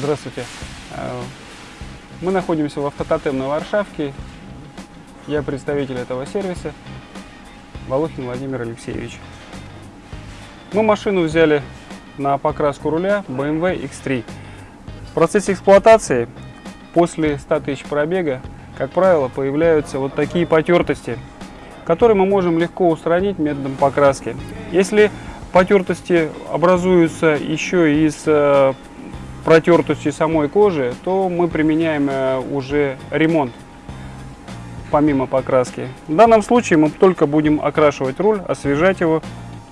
Здравствуйте. Э, Мы находимся в автототем на Варшавке. Я представитель этого сервиса. Волохин Владимир Алексеевич. Мы машину взяли на покраску руля BMW X3. В процессе эксплуатации после 100 тысяч пробега, как правило, появляются вот такие потертости, которые мы можем легко устранить методом покраски. Если потертости образуются еще из э, протертости самой кожи, то мы применяем э, уже ремонт помимо покраски. В данном случае мы только будем окрашивать руль, освежать его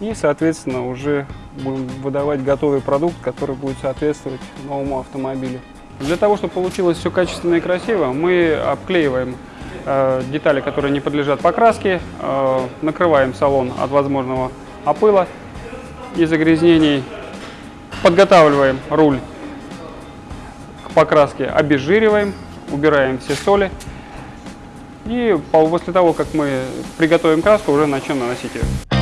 и, соответственно, уже будем выдавать готовый продукт, который будет соответствовать новому автомобилю. Для того, чтобы получилось все качественно и красиво, мы обклеиваем э, детали, которые не подлежат покраске, э, накрываем салон от возможного опыла и загрязнений, подготавливаем руль к покраске, обезжириваем, убираем все соли. И по- после того, как мы приготовим краску, уже начнем наносить ее.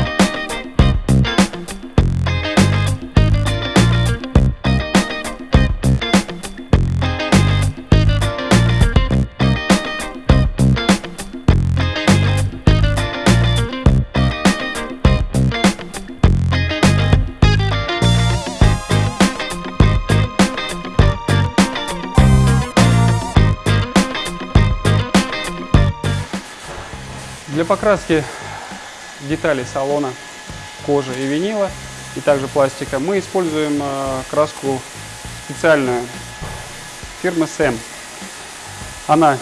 Для покраски деталей салона, кожи и винила, и также пластика, мы используем э, краску специальную фирмы СЭМ. Она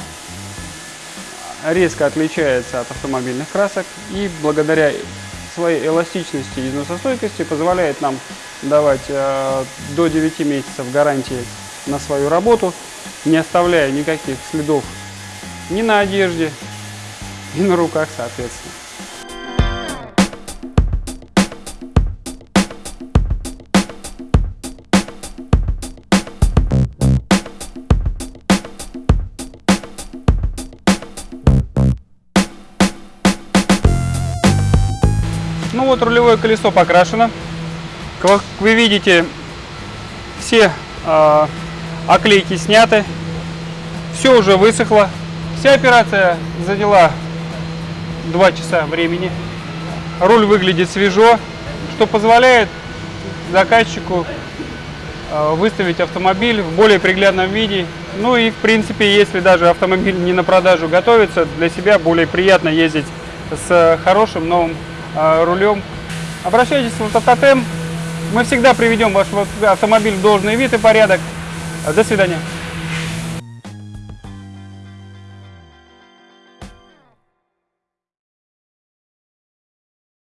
резко отличается от автомобильных красок и благодаря своей эластичности и износостойкости позволяет нам давать э, до 9 месяцев гарантии на свою работу, не оставляя никаких следов ни на одежде, и на руках, соответственно. Ну вот рулевое колесо покрашено. Как вы видите, все э, оклейки сняты, все уже высохло. Вся операция заняла 2 часа времени. Руль выглядит свежо, что позволяет заказчику э, выставить автомобиль в более приглядном виде. Ну и в принципе, если даже автомобиль не на продажу готовится, для себя более приятно ездить с хорошим новым э, рулем. Обращайтесь в Автототем. Мы всегда приведем ваш автомобиль в должный вид и порядок. До свидания.